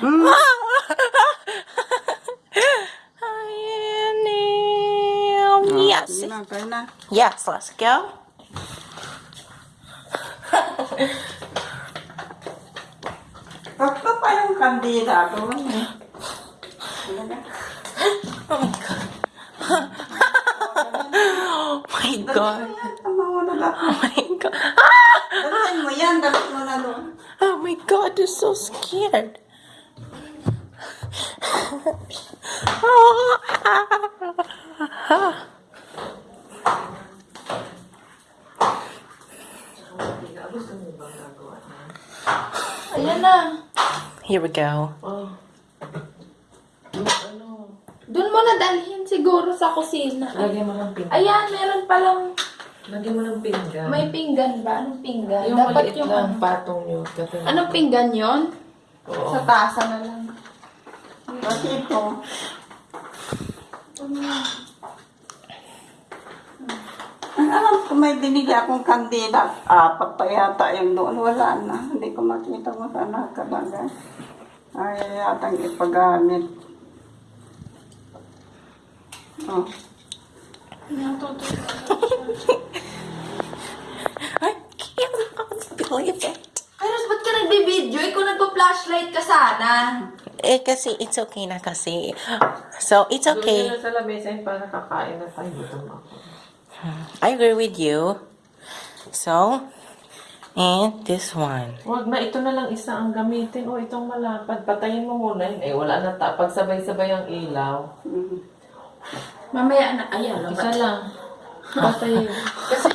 Hmm. Ayan, Oh, Yes. Sige na, kaya na. Yes, let's go. Tatlo pa yung kandidato. Ano? Sige na. Oh my god. oh my god. Tama mo na lahat. Oh my god. Dalhin mo yan, dapat mo na doon. Oh my god, I'm so scared. Ayan na. Here we go. Oh. Doon mo na dalhin siguro sa kusina. Lagyan mo ng pinggan. Ayan, meron palang Lagyan mo ng pinggan. may pinggan ba? Anong pinggan? yung Dapat maliit yung lang ano. patong nyo. Kasi, Anong pinggan yon? Oo. Sa tasa na lang. Kasi ito. Ang alam ko may binigay akong kandidat. Apat pa yata yung doon. Wala na. Hindi ko makita mo sana talaga. Ay, yatang ipagamit. Oh. I can't believe it. Nagbibideo? Ikaw nagpa-flashlight ka sana. Eh, kasi it's okay na kasi. So, it's Doon okay. nyo na sa lamesa yun para kakain na tayo. Gutom ako. I agree with you. So, and this one. Huwag na, ito na lang isa ang gamitin. O, itong malapad. Patayin mo muna yun. Eh, wala na ta. Pag sabay-sabay ang ilaw. Mamaya na. Ayan, Isa lang. Patayin. Kasi